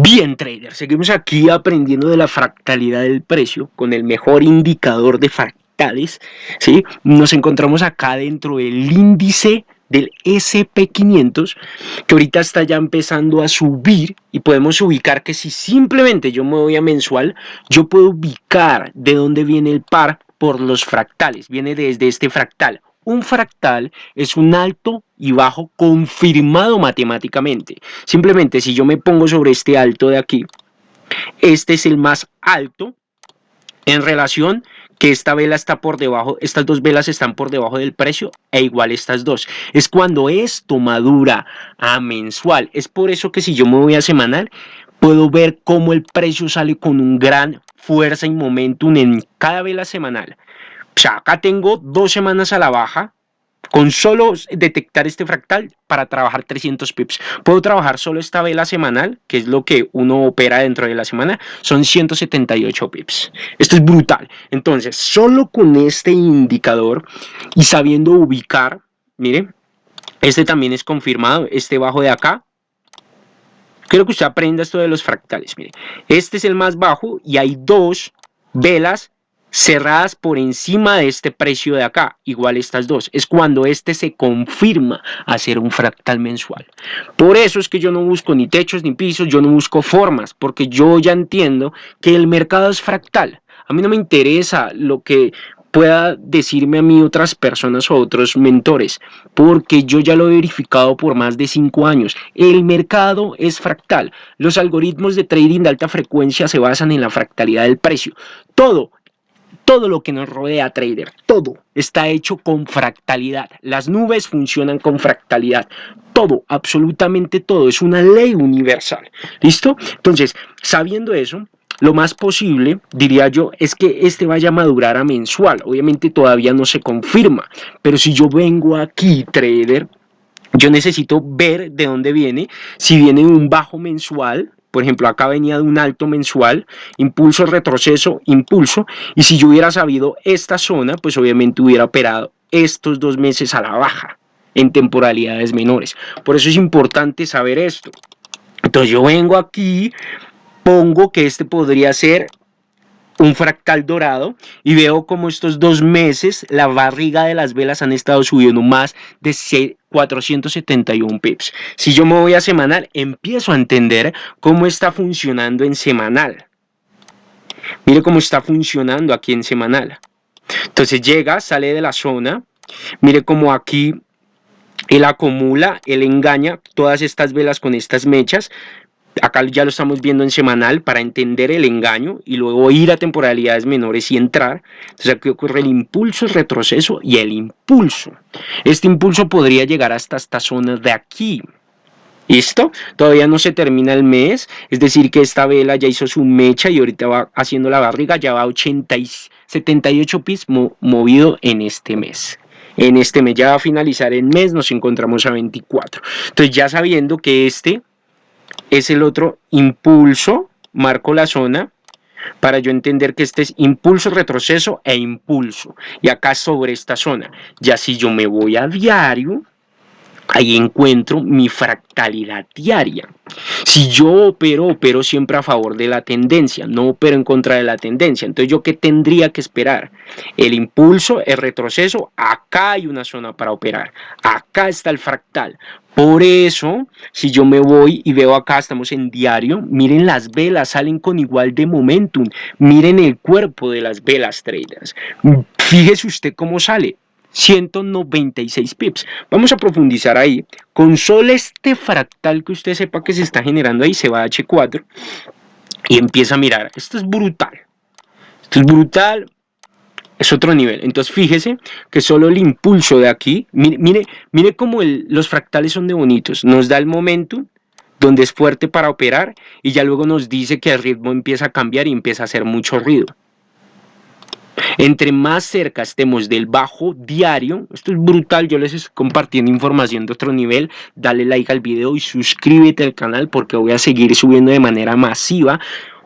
Bien trader, seguimos aquí aprendiendo de la fractalidad del precio con el mejor indicador de fractales, ¿sí? Nos encontramos acá dentro del índice del SP500 que ahorita está ya empezando a subir y podemos ubicar que si simplemente yo me voy a mensual, yo puedo ubicar de dónde viene el par por los fractales, viene desde este fractal un fractal es un alto y bajo confirmado matemáticamente. Simplemente si yo me pongo sobre este alto de aquí, este es el más alto en relación que esta vela está por debajo, estas dos velas están por debajo del precio e igual estas dos. Es cuando esto madura a mensual. Es por eso que si yo me voy a semanal, puedo ver cómo el precio sale con un gran fuerza y momentum en cada vela semanal. O sea, acá tengo dos semanas a la baja, con solo detectar este fractal para trabajar 300 pips. Puedo trabajar solo esta vela semanal, que es lo que uno opera dentro de la semana, son 178 pips. Esto es brutal. Entonces, solo con este indicador y sabiendo ubicar, mire, este también es confirmado, este bajo de acá, Quiero que usted aprenda esto de los fractales. Mire, este es el más bajo y hay dos velas cerradas por encima de este precio de acá, igual estas dos, es cuando este se confirma a ser un fractal mensual. Por eso es que yo no busco ni techos ni pisos, yo no busco formas, porque yo ya entiendo que el mercado es fractal. A mí no me interesa lo que pueda decirme a mí otras personas o otros mentores, porque yo ya lo he verificado por más de cinco años. El mercado es fractal. Los algoritmos de trading de alta frecuencia se basan en la fractalidad del precio. Todo todo lo que nos rodea, trader, todo está hecho con fractalidad. Las nubes funcionan con fractalidad. Todo, absolutamente todo, es una ley universal. ¿Listo? Entonces, sabiendo eso, lo más posible, diría yo, es que este vaya a madurar a mensual. Obviamente todavía no se confirma, pero si yo vengo aquí, trader, yo necesito ver de dónde viene, si viene un bajo mensual, por ejemplo, acá venía de un alto mensual, impulso, retroceso, impulso, y si yo hubiera sabido esta zona, pues obviamente hubiera operado estos dos meses a la baja en temporalidades menores. Por eso es importante saber esto. Entonces yo vengo aquí, pongo que este podría ser un fractal dorado y veo como estos dos meses la barriga de las velas han estado subiendo más de 471 pips. Si yo me voy a semanal, empiezo a entender cómo está funcionando en semanal. Mire cómo está funcionando aquí en semanal. Entonces llega, sale de la zona, mire cómo aquí él acumula, él engaña todas estas velas con estas mechas, acá ya lo estamos viendo en semanal para entender el engaño y luego ir a temporalidades menores y entrar. Entonces aquí ocurre el impulso, el retroceso y el impulso. Este impulso podría llegar hasta estas zonas de aquí. ¿Listo? Todavía no se termina el mes, es decir que esta vela ya hizo su mecha y ahorita va haciendo la barriga, ya va a 80 y 78 pis movido en este mes en este mes ya va a finalizar el mes, nos encontramos a 24. Entonces ya sabiendo que este es el otro impulso, marco la zona, para yo entender que este es impulso, retroceso e impulso. Y acá sobre esta zona. Ya si yo me voy a diario, ahí encuentro mi fractalidad diaria. Si yo opero, opero siempre a favor de la tendencia, no opero en contra de la tendencia. Entonces, ¿yo qué tendría que esperar? El impulso, el retroceso, acá hay una zona para operar. Acá está el fractal. Por eso, si yo me voy y veo acá, estamos en diario, miren las velas, salen con igual de momentum. Miren el cuerpo de las velas traders. Fíjese usted cómo sale. 196 pips. Vamos a profundizar ahí. Con solo este fractal que usted sepa que se está generando ahí, se va a H4 y empieza a mirar. Esto es brutal. Esto es brutal. Es otro nivel. Entonces fíjese que solo el impulso de aquí, mire, mire, mire cómo los fractales son de bonitos. Nos da el momento donde es fuerte para operar y ya luego nos dice que el ritmo empieza a cambiar y empieza a hacer mucho ruido. Entre más cerca estemos del bajo diario, esto es brutal, yo les estoy compartiendo información de otro nivel, dale like al video y suscríbete al canal porque voy a seguir subiendo de manera masiva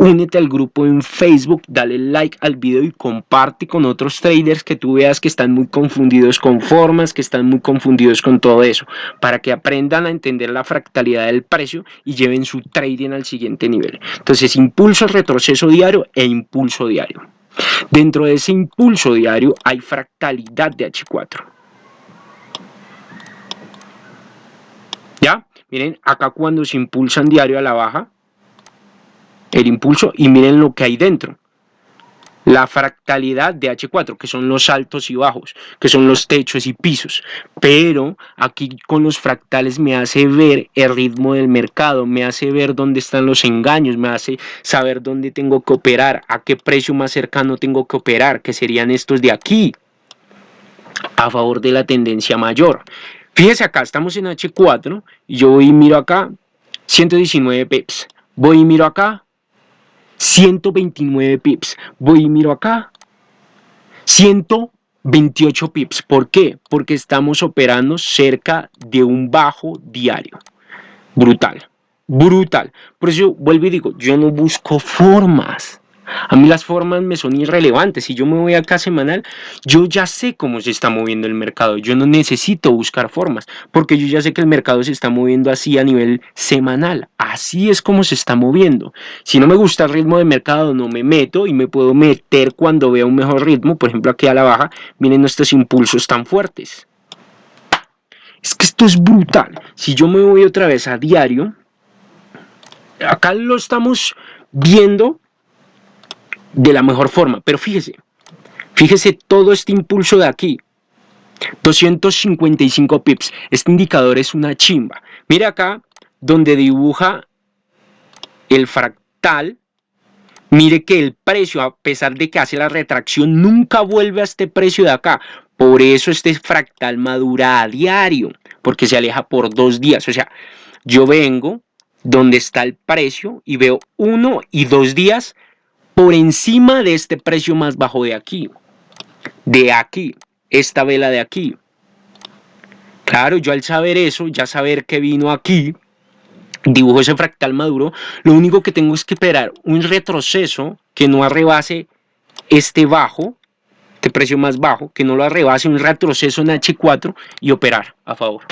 únete al grupo en Facebook, dale like al video y comparte con otros traders que tú veas que están muy confundidos con formas, que están muy confundidos con todo eso, para que aprendan a entender la fractalidad del precio y lleven su trading al siguiente nivel. Entonces, impulso, retroceso diario e impulso diario. Dentro de ese impulso diario hay fractalidad de H4. ¿Ya? Miren, acá cuando se impulsan diario a la baja, el impulso, y miren lo que hay dentro. La fractalidad de H4, que son los altos y bajos, que son los techos y pisos. Pero aquí con los fractales me hace ver el ritmo del mercado, me hace ver dónde están los engaños, me hace saber dónde tengo que operar, a qué precio más cercano tengo que operar, que serían estos de aquí, a favor de la tendencia mayor. Fíjese acá, estamos en H4 y yo voy y miro acá 119 pips. Voy y miro acá 129 pips. Voy y miro acá 128 pips. ¿Por qué? Porque estamos operando cerca de un bajo diario. Brutal. Brutal. Por eso vuelvo y digo, yo no busco formas. A mí las formas me son irrelevantes. Si yo me voy acá semanal, yo ya sé cómo se está moviendo el mercado. Yo no necesito buscar formas, porque yo ya sé que el mercado se está moviendo así a nivel semanal. Así es como se está moviendo. Si no me gusta el ritmo de mercado, no me meto y me puedo meter cuando vea un mejor ritmo. Por ejemplo, aquí a la baja, miren estos impulsos tan fuertes. Es que esto es brutal. Si yo me voy otra vez a diario, acá lo estamos viendo de la mejor forma. Pero fíjese, fíjese todo este impulso de aquí. 255 pips. Este indicador es una chimba. Mire acá donde dibuja el fractal. Mire que el precio, a pesar de que hace la retracción, nunca vuelve a este precio de acá. Por eso este fractal madura a diario, porque se aleja por dos días. O sea, yo vengo donde está el precio y veo uno y dos días por encima de este precio más bajo de aquí. De aquí, esta vela de aquí. Claro, yo al saber eso, ya saber que vino aquí, dibujo ese fractal maduro, lo único que tengo es que esperar un retroceso que no arrebase este bajo, este precio más bajo, que no lo arrebase un retroceso en H4 y operar a favor.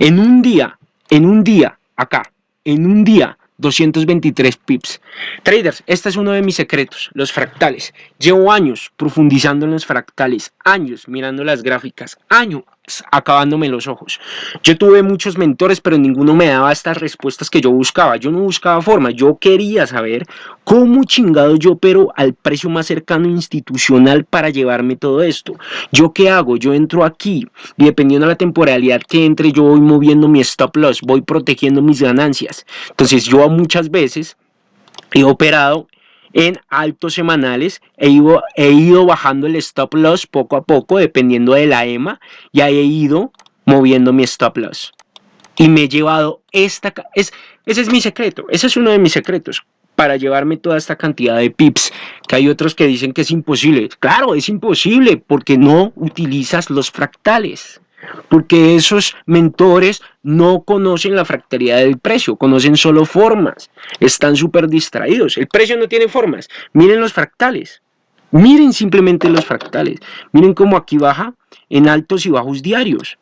En un día, en un día, acá, en un día, 223 pips. Traders, este es uno de mis secretos, los fractales. Llevo años profundizando en los fractales, años mirando las gráficas, años acabándome los ojos. Yo tuve muchos mentores, pero ninguno me daba estas respuestas que yo buscaba. Yo no buscaba forma, yo quería saber cómo chingado yo opero al precio más cercano institucional para llevarme todo esto. ¿Yo qué hago? Yo entro aquí y dependiendo de la temporalidad que entre, yo voy moviendo mi stop loss, voy protegiendo mis ganancias. Entonces yo muchas veces he operado en altos semanales, he ido, he ido bajando el stop loss poco a poco dependiendo de la EMA y he ido moviendo mi stop loss. Y me he llevado esta... Es, ese es mi secreto, ese es uno de mis secretos para llevarme toda esta cantidad de pips, que hay otros que dicen que es imposible. Claro, es imposible porque no utilizas los fractales porque esos mentores no conocen la fractalidad del precio, conocen solo formas, están súper distraídos. El precio no tiene formas, miren los fractales, miren simplemente los fractales, miren cómo aquí baja en altos y bajos diarios.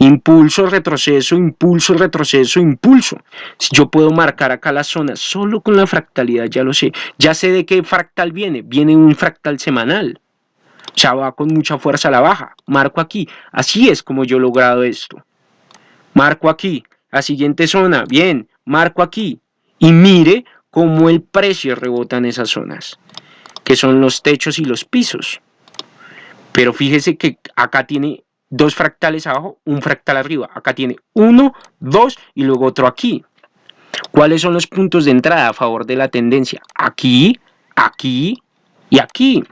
Impulso, retroceso, impulso, retroceso, impulso. Yo puedo marcar acá la zona solo con la fractalidad, ya lo sé. Ya sé de qué fractal viene. Viene un fractal semanal ya va con mucha fuerza a la baja. Marco aquí. Así es como yo he logrado esto. Marco aquí. La siguiente zona. Bien. Marco aquí. Y mire cómo el precio rebota en esas zonas. Que son los techos y los pisos. Pero fíjese que acá tiene dos fractales abajo, un fractal arriba. Acá tiene uno, dos y luego otro aquí. ¿Cuáles son los puntos de entrada a favor de la tendencia? Aquí, aquí y aquí.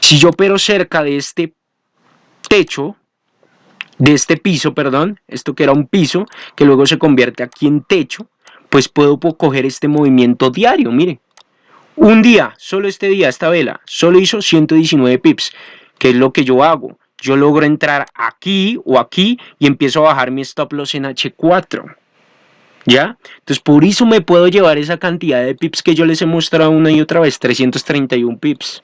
Si yo opero cerca de este techo, de este piso, perdón, esto que era un piso, que luego se convierte aquí en techo, pues puedo coger este movimiento diario, mire. Un día, solo este día, esta vela, solo hizo 119 pips, que es lo que yo hago. Yo logro entrar aquí o aquí y empiezo a bajar mi stop loss en H4. ¿Ya? Entonces por eso me puedo llevar esa cantidad de pips que yo les he mostrado una y otra vez, 331 pips.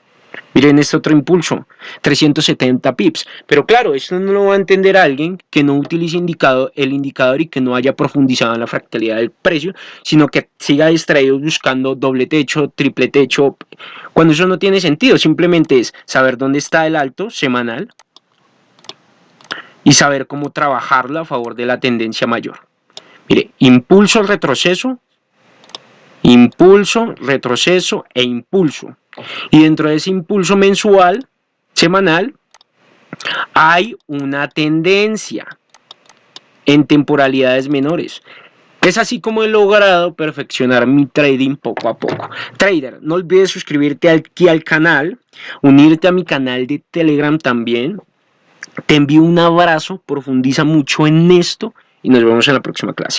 Miren este otro impulso, 370 pips. Pero claro, esto no lo va a entender alguien que no utilice indicado, el indicador y que no haya profundizado en la fractalidad del precio, sino que siga distraído buscando doble techo, triple techo, cuando eso no tiene sentido. Simplemente es saber dónde está el alto semanal y saber cómo trabajarlo a favor de la tendencia mayor. Mire, impulso, retroceso, impulso, retroceso e impulso. Y dentro de ese impulso mensual, semanal, hay una tendencia en temporalidades menores. Es así como he logrado perfeccionar mi trading poco a poco. Trader, no olvides suscribirte aquí al canal, unirte a mi canal de Telegram también. Te envío un abrazo, profundiza mucho en esto y nos vemos en la próxima clase.